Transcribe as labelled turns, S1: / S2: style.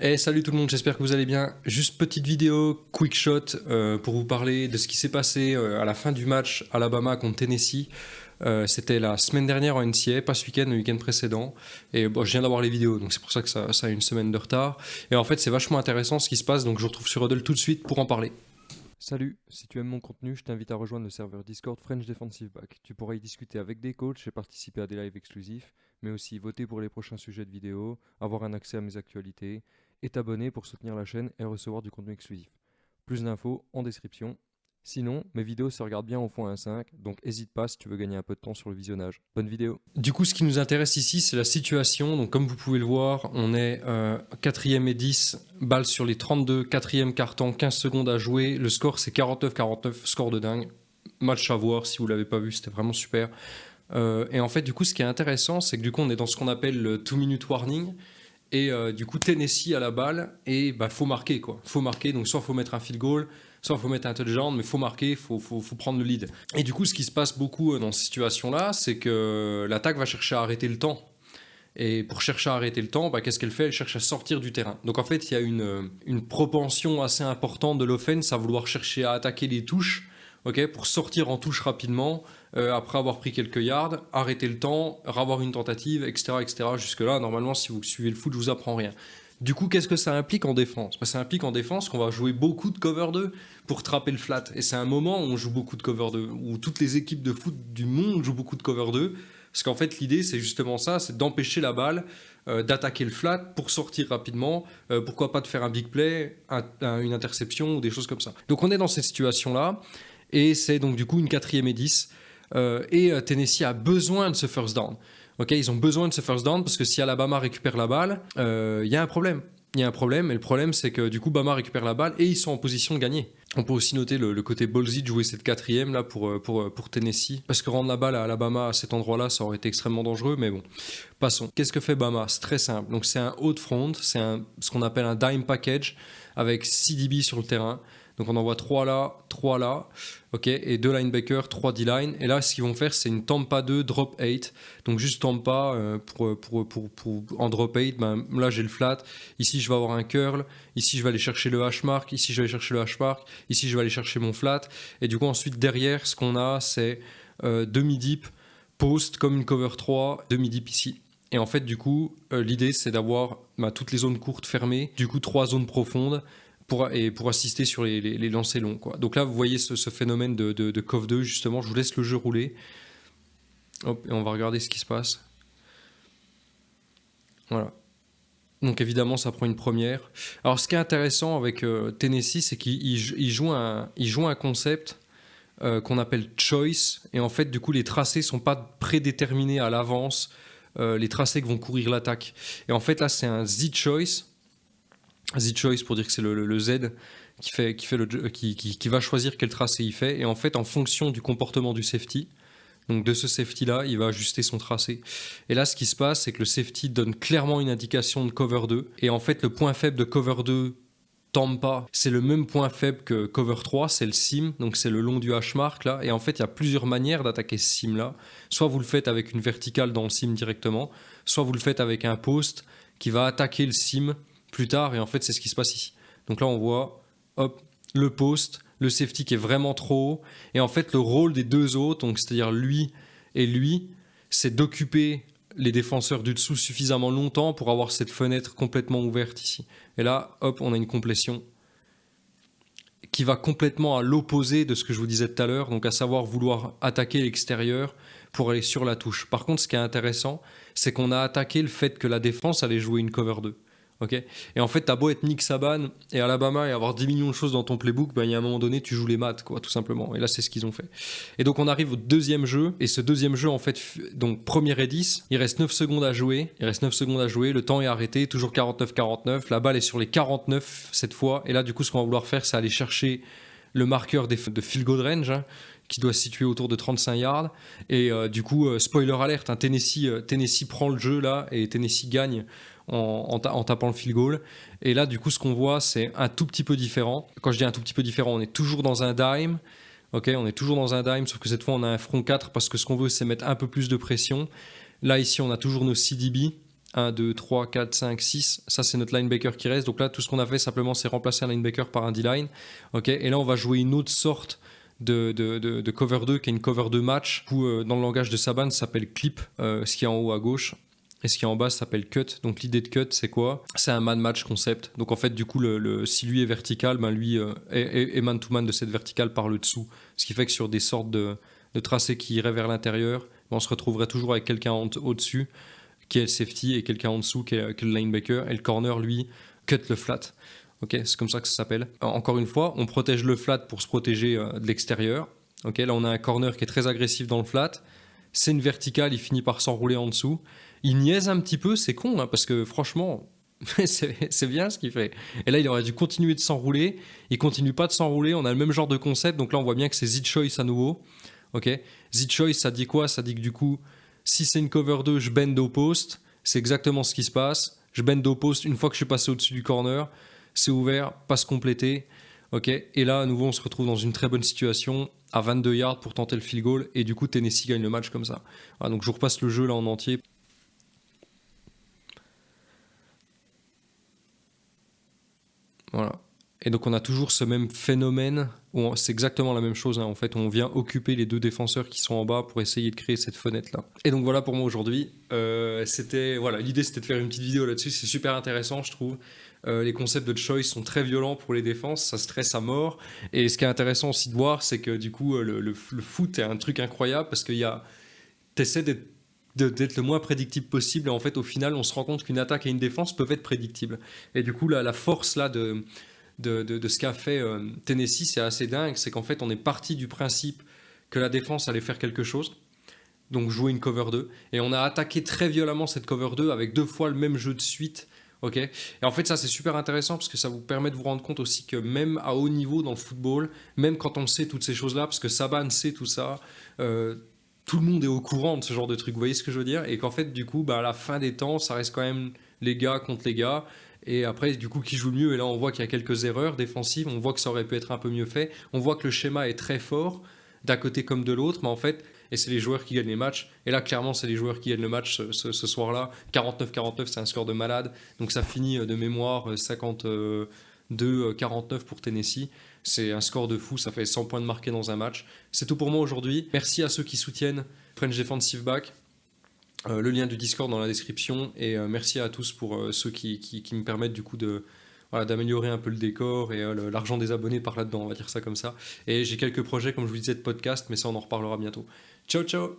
S1: Hey, salut tout le monde, j'espère que vous allez bien. Juste petite vidéo, quick shot, euh, pour vous parler de ce qui s'est passé euh, à la fin du match Alabama contre Tennessee. Euh, c'était la semaine dernière en NCA, pas ce week-end, le week-end précédent. Et bon, je viens d'avoir les vidéos, donc c'est pour ça que ça, a une semaine de retard. Et en fait, c'est vachement intéressant ce qui se passe, donc je vous retrouve sur Huddle tout de suite pour en parler.
S2: Salut, si tu aimes mon contenu, je t'invite à rejoindre le serveur Discord French Defensive Back. Tu pourras y discuter avec des coachs et participer à des lives exclusifs, mais aussi voter pour les prochains sujets de vidéos, avoir un accès à mes actualités et t'abonner pour soutenir la chaîne et recevoir du contenu exclusif. Plus d'infos en description. Sinon, mes vidéos se regardent bien au fond 1.5, donc n'hésite pas si tu veux gagner un peu de temps sur le visionnage. Bonne vidéo
S1: Du coup, ce qui nous intéresse ici, c'est la situation. Donc comme vous pouvez le voir, on est 4ème euh, et 10, balles sur les 32, 4ème carton, 15 secondes à jouer. Le score, c'est 49-49, score de dingue. Match à voir, si vous l'avez pas vu, c'était vraiment super. Euh, et en fait, du coup, ce qui est intéressant, c'est que du coup, on est dans ce qu'on appelle le 2-minute warning. Et euh, du coup, Tennessee à la balle, et bah, faut marquer quoi. Faut marquer, donc soit faut mettre un field goal, soit faut mettre un touchdown, mais faut marquer, faut, faut, faut prendre le lead. Et du coup, ce qui se passe beaucoup euh, dans cette situation-là, c'est que l'attaque va chercher à arrêter le temps. Et pour chercher à arrêter le temps, bah, qu'est-ce qu'elle fait? Elle cherche à sortir du terrain. Donc en fait, il y a une, une propension assez importante de l'offense à vouloir chercher à attaquer les touches pour sortir en touche rapidement, euh, après avoir pris quelques yards, arrêter le temps, avoir une tentative, etc. etc. Jusque-là, normalement, si vous suivez le foot, je vous apprends rien. Du coup, qu'est-ce que ça implique en défense? Bah, Ça implique en défense qu'on va jouer beaucoup de cover 2 pour trapper le flat. Et c'est un moment où on joue beaucoup de cover 2, où toutes les équipes de foot du monde jouent beaucoup de cover 2. Parce qu'en fait, l'idée, c'est justement ça, c'est d'empêcher la balle euh, d'attaquer le flat pour sortir rapidement. Euh, pourquoi pas de faire un big play, une interception ou des choses comme ça. Donc on est dans cette situation-là. Et c'est donc du coup une quatrième et 10. Euh, et euh, Tennessee a besoin de ce first down. Ils ont besoin de ce first down parce que si Alabama récupère la balle, euh, il y a un problème. Il y a un problème, et le problème c'est que du coup Bama récupère la balle et ils sont en position de gagner. On peut aussi noter le, côté ballsy de jouer cette quatrième là pour, pour, pour Tennessee, parce que rendre la balle à Alabama à cet endroit-là, ça aurait été extrêmement dangereux, mais bon, passons. Qu'est-ce que fait Bama? C'est très simple. Donc c'est un haut de front, c'est ce qu'on appelle un dime package avec 6 DB sur le terrain. Donc on envoie 3 là, 3 là, ok, et 2 linebackers, 3 D-line. Et là, ce qu'ils vont faire, c'est une Tampa 2 drop 8. Donc juste Tampa euh, pour, pour, pour, pour, en drop 8. Ben, là, j'ai le flat. Ici, je vais avoir un curl. Ici, je vais aller chercher le hash mark. Ici, je vais aller chercher le hash mark. Ici, je vais aller chercher mon flat. Et du coup, ensuite, derrière, ce qu'on a, c'est euh, demi-deep, post comme une cover 3, demi-deep ici. Et en fait, du coup, euh, l'idée, c'est d'avoir ben, toutes les zones courtes fermées, du coup, trois zones profondes, pour, et pour assister sur les, les, lancers longs. Quoi. Donc là, vous voyez ce, phénomène de, de, de, COV 2, justement. Je vous laisse le jeu rouler. Hop, et on va regarder ce qui se passe. Voilà. Donc évidemment, ça prend une première. Alors ce qui est intéressant avec euh, Tennessee, c'est qu'il joue, un, joue un concept euh, qu'on appelle choice. Et en fait, du coup, les tracés sont pas prédéterminés à l'avance. Euh, les tracés que vont courir l'attaque. Et en fait, là, c'est un Z-choice. Z-Choice pour dire que c'est le, Z qui, fait, qui, fait le, qui, qui, va choisir quel tracé il fait. Et en fait, en fonction du comportement du safety, donc de ce safety-là, il va ajuster son tracé. Et là, ce qui se passe, c'est que le safety donne clairement une indication de cover 2. Et en fait, le point faible de cover 2 Tampa, c'est le même point faible que cover 3, c'est le sim, donc c'est le long du hash mark là. Et en fait, il y a plusieurs manières d'attaquer ce sim là. Soit vous le faites avec une verticale dans le sim directement, soit vous le faites avec un post qui va attaquer le sim plus tard, et en fait c'est ce qui se passe ici. Donc là on voit, hop, le post, le safety qui est vraiment trop haut, et en fait le rôle des deux autres, c'est-à-dire lui et lui, c'est d'occuper les défenseurs du dessous suffisamment longtemps pour avoir cette fenêtre complètement ouverte ici. Et là, hop, on a une complétion qui va complètement à l'opposé de ce que je vous disais tout à l'heure, donc à savoir vouloir attaquer l'extérieur pour aller sur la touche. Par contre, ce qui est intéressant, c'est qu'on a attaqué le fait que la défense allait jouer une cover 2 et en fait, t'as beau être Nick Saban et Alabama et avoir 10 millions de choses dans ton playbook, ben, il y a un moment donné, tu joues les maths, quoi, tout simplement. Et là, c'est ce qu'ils ont fait. Et donc, on arrive au deuxième jeu. Et ce deuxième jeu, en fait, donc, premier et 10, il reste 9 secondes à jouer. Il reste 9 secondes à jouer. Le temps est arrêté, toujours 49-49. La balle est sur les 49 cette fois. Et là, du coup, ce qu'on va vouloir faire, c'est aller chercher le marqueur de field goal hein, qui doit se situer autour de 35 yards. Et euh, du coup, euh, spoiler alert, hein, Tennessee, euh, Tennessee prend le jeu là et Tennessee gagne en, tapant le field goal. Et là, du coup, ce qu'on voit, c'est un tout petit peu différent. Quand je dis un tout petit peu différent, on est toujours dans un dime. Ok, on est toujours dans un dime, sauf que cette fois, on a un front 4 parce que ce qu'on veut, c'est mettre un peu plus de pression. Là, ici, on a toujours nos CDB. 1, 2, 3, 4, 5, 6. Ça, c'est notre linebacker qui reste. Donc là, tout ce qu'on a fait simplement, c'est remplacer un linebacker par un D-line. ok et là, on va jouer une autre sorte de, de, de, cover 2 qui est une cover 2 match. Où, euh, dans le langage de Saban, ça s'appelle clip, euh, ce qui est en haut à gauche. Et ce qui est en bas s'appelle cut. Donc l'idée de cut, c'est quoi? C'est un man-match concept. Donc en fait, du coup, le, si lui est vertical, ben lui euh, est man-to-man de cette verticale par le dessous. Ce qui fait que sur des sortes de, tracés qui iraient vers l'intérieur, ben, on se retrouverait toujours avec quelqu'un au-dessus qui est le safety et quelqu'un en dessous qui est, le linebacker. Et le corner, lui, cut le flat. Ok, c'est comme ça que ça s'appelle. Encore une fois, on protège le flat pour se protéger euh, de l'extérieur. Ok, là on a un corner qui est très agressif dans le flat. C'est une verticale, il finit par s'enrouler en dessous. Il niaise un petit peu, c'est con, hein, parce que franchement, c'est bien ce qu'il fait. Et là, il aurait dû continuer de s'enrouler. Il continue pas de s'enrouler. On a le même genre de concept. Donc là, on voit bien que c'est Z-Choice à nouveau. Ok, Z-Choice, ça dit quoi? Ça dit que du coup, si c'est une cover 2, je bend au poste. C'est exactement ce qui se passe. Je bend au poste une fois que je suis passé au-dessus du corner. C'est ouvert, passe complété. Ok, et là, à nouveau, on se retrouve dans une très bonne situation à 22 yards pour tenter le field goal. Et du coup, Tennessee gagne le match comme ça. donc je repasse le jeu là en entier. Voilà. Et donc on a toujours ce même phénomène, c'est exactement la même chose, hein. en fait, on vient occuper les deux défenseurs qui sont en bas pour essayer de créer cette fenêtre-là. Et donc voilà pour moi aujourd'hui, euh, c'était, voilà, l'idée c'était de faire une petite vidéo là-dessus, c'est super intéressant je trouve. Euh, les concepts de choice sont très violents pour les défenses, ça stresse à mort. Et ce qui est intéressant aussi de voir, c'est que du coup, le, le, foot est un truc incroyable parce qu'il y a, t'essaies d'être d'être le moins prédictible possible. Et en fait, au final, on se rend compte qu'une attaque et une défense peuvent être prédictibles. Et du coup, la, la force là de, de, ce qu'a fait euh, Tennessee, c'est assez dingue. C'est qu'en fait, on est parti du principe que la défense allait faire quelque chose. Donc jouer une cover 2. Et on a attaqué très violemment cette cover 2 avec deux fois le même jeu de suite. ok? Et en fait, ça, c'est super intéressant parce que ça vous permet de vous rendre compte aussi que même à haut niveau dans le football, même quand on sait toutes ces choses-là, parce que Saban sait tout ça, euh, tout le monde est au courant de ce genre de truc. Vous voyez ce que je veux dire? Et qu'en fait, du coup, bah, à la fin des temps, ça reste quand même les gars contre les gars. Et après, du coup, qui joue mieux? Et là, on voit qu'il y a quelques erreurs défensives. On voit que ça aurait pu être un peu mieux fait. On voit que le schéma est très fort, d'un côté comme de l'autre. Mais en fait, et c'est les joueurs qui gagnent les matchs. Et là, clairement, c'est les joueurs qui gagnent le match ce, soir-là. 49-49, c'est un score de malade. Donc ça finit euh, de mémoire 52-49 euh, pour Tennessee. C'est un score de fou, ça fait 100 points de marqué dans un match. C'est tout pour moi aujourd'hui. Merci à ceux qui soutiennent French Defensive Back. Euh, le lien du Discord dans la description et euh, merci à tous pour euh, ceux qui, me permettent du coup d'améliorer un peu le décor et l'argent des abonnés par là-dedans, on va dire ça comme ça. Et j'ai quelques projets, comme je vous disais, de podcast, mais ça on en reparlera bientôt. Ciao ciao